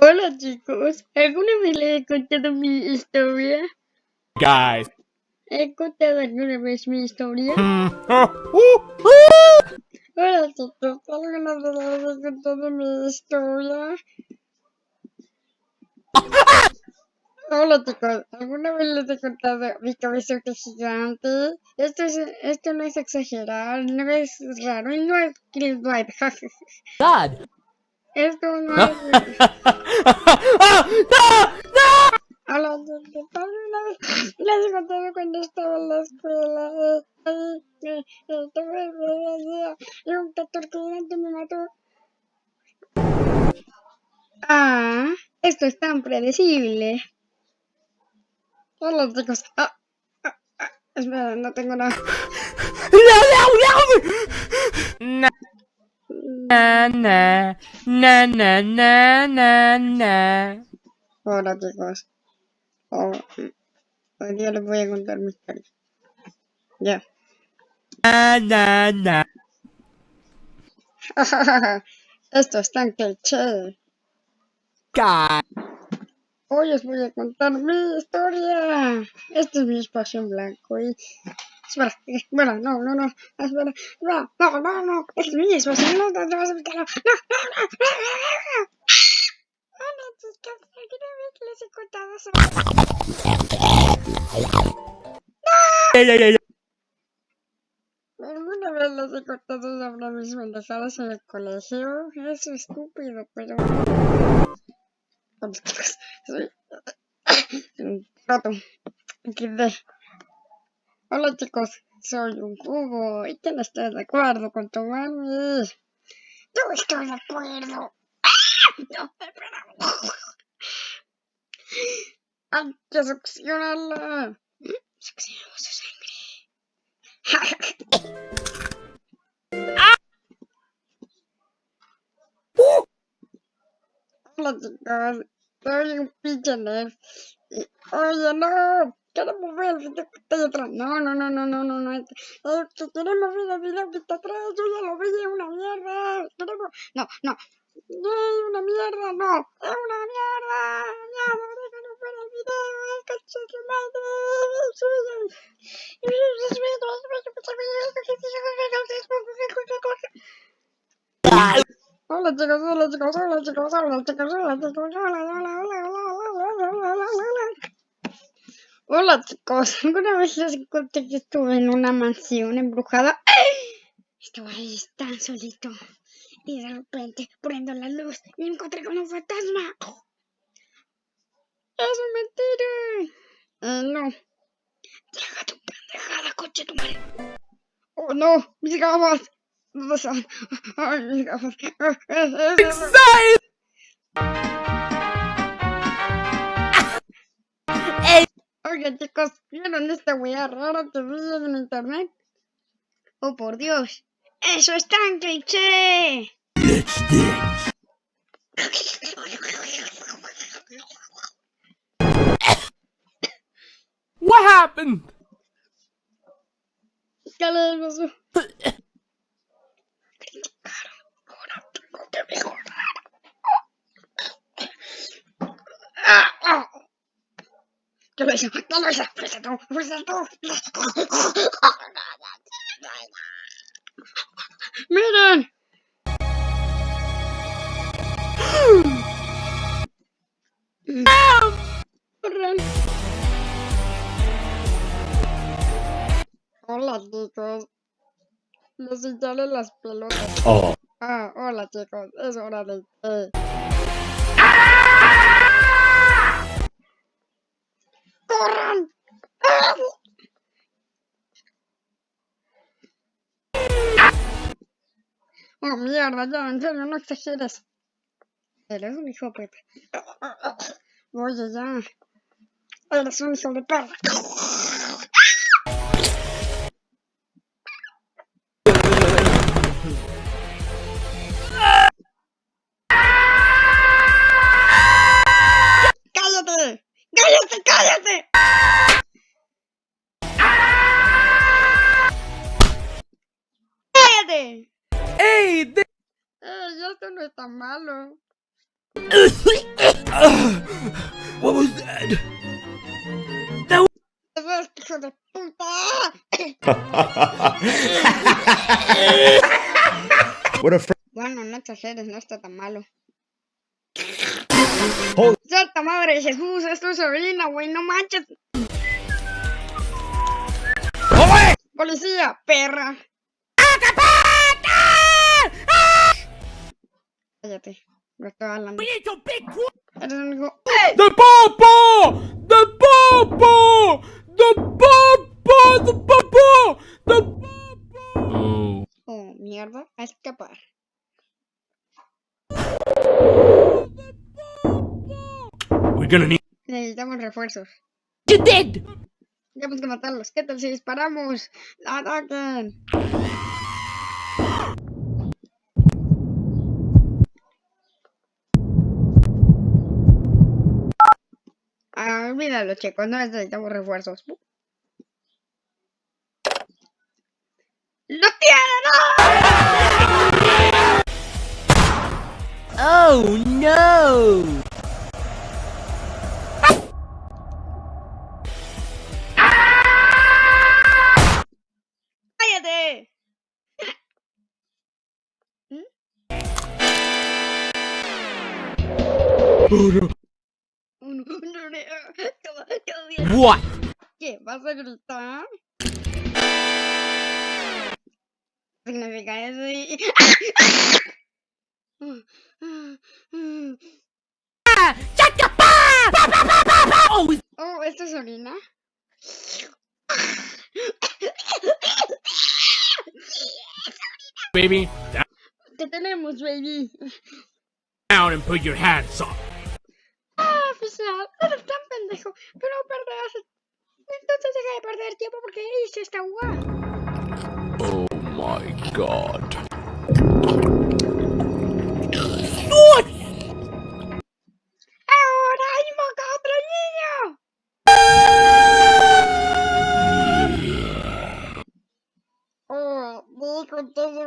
Hola chicos, ¿alguna vez les he contado mi historia? Guys. ¿He contado alguna vez mi historia? Hola chicos, ¿alguna vez les he contado mi historia? Hola chicos, ¿alguna vez les he contado mi es gigante? Esto, es, esto no es exagerar, no es raro y no es. God. Esto no es... A los que una vez les contaba cuando estaba en la escuela. Tuve el día y un torturante me mató. Ah, esto es tan predecible. Todos los chicos. Ah, ah, ah. Espera, no tengo nada. ¡No, no, no! Na na na na na na na. Hola chicos. Oh, hoy día les voy a contar mi historia. Ya. Na na na. Esto es tan cliché. God. Hoy os voy a contar mi historia. Este es mi espacio en blanco y... Espera, eh, espera, no, no, no, espera, no, no, no, no, este es mi espacio, no, no, no, no, no, no, no, no, no. Hola chicos, ¿alguna vez les he contado sobre... Yeah. ¿Alguna vez les he contado sobre mis pendejadas en el colegio? Es estúpido, pero... Un rato. XD. Hola chicos, soy un jugo y que no estoy de acuerdo con tu mami. Yo estoy de acuerdo. No, espera. Hay que succionarla. Succionamos su sangre. Hola chicos, soy un pinche nerd. Y, Oye, no, queremos ver el video que está atrás. No, no, no, no, no, no, no. Queremos ver el video que está atrás. Yo ya lo vi, es una mierda. Queremos. No, no. Es una mierda, no. Es una mierda. Ya, no, déjanos ver el video. Ay, coche de madre. Hola chicos, Hola chicos, hola chicos, hola chicos, hola chicos, hola chicos, hola, hola, hola, hola, hola, hola, hola. Hola hola chicos, ¿alguna vez les conté que estuve en una mansión embrujada? Estaba ahí tan solito y de repente prendo la luz y me encontré con un fantasma. ¡Es mentira! Eh, no. Traga tu pendejada, coche tu madre. ¡Oh no! ¡Mis gafas! Oigan chicos, ¿vieron esta wea rara que vi en internet? Oh por Dios, eso es tan cliché. What happened? ¿Qué les pasó? Ahora tengo que mejorar. ¿Qué lo hizo? ¿Qué lo hizo? Fuiste tú, fuiste tú. ¡Miren! Hola chicos. Les hincharon las pelotas. Oh. Ah, hola chicos, es hora de té. ¡Corran! Oh, mierda, ya, en serio, no exageres. Eres un hijo de. Oye, ya. Eres un hijo de perra. What was that? Hijo de puta. Bueno, no exageres, no está tan malo. Hold- Santa madre de Jesús, es tu sobrina, güey, no manches. Policía, perra. Cállate, no estoy hablando. need to be quiet. Eres un hijo. The popo! The popo! The popo! The popo! The popo! Oh, mierda, a escapar. We're gonna need. Necesitamos refuerzos. You did! Tenemos que matarlos. ¿Qué tal si disparamos? ¡Ataquen! Ah, olvídalo, chicos. No necesitamos refuerzos. ¡Lo tienen! Oh no! What? ¿Qué? ¿Vas a gritar? Significa eso y... Oh, Oh, ¿esto es orina? baby, down ¿Qué tenemos, baby? and put your hands up. Perder tiempo porque hice esta jugada. Oh my god. What? ¡Ahora invoca a otro niño! Oh, dijo entonces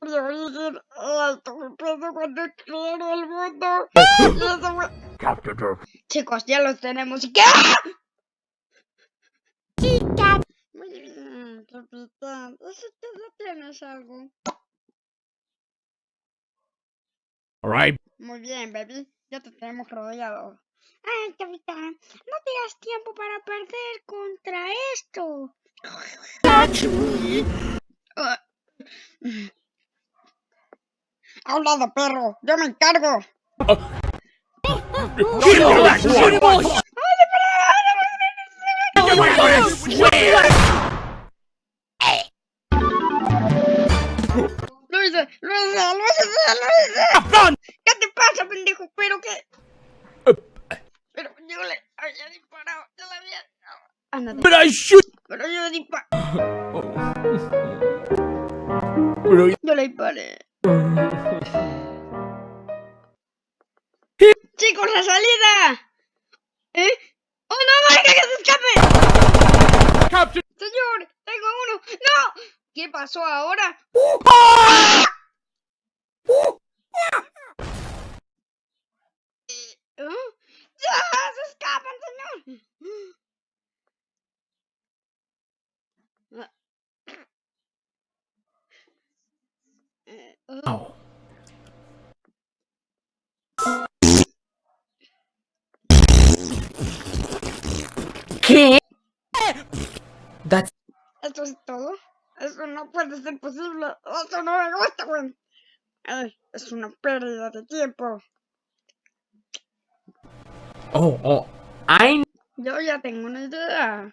mi origen alto, me peso cuando quiero el mundo. Chicos, ya los tenemos. ¿Y qué? Chica. Muy bien, capitán. Tú no tienes algo. Alright. Muy bien, baby. Ya te tenemos rodeado. Ay, capitán, no tengas tiempo para perder contra esto. Ah. Ha hablado, perro. Yo me encargo. Lo Run! ¿Qué te pasa, pendejo? ¿Pero qué? Pero yo le había disparado. Yo le había... Ándate. But I shoot. Pero yo le disparé. Pero Yo le disparé. ¡Chicos, la salida! ¿Eh? ¡Oh, no, no, que se escape! Captain. ¡Señor! ¡Tengo uno! ¡No! ¿Qué pasó ahora? Eh, ¿eh? ¡Ya! ¡Se escapan, señor! Oh. ¿Qué? That's ¿Esto es todo? Eso no puede ser posible. Eso no me gusta, güey. Es una pérdida de tiempo. Oh oh. Yo ya tengo una idea.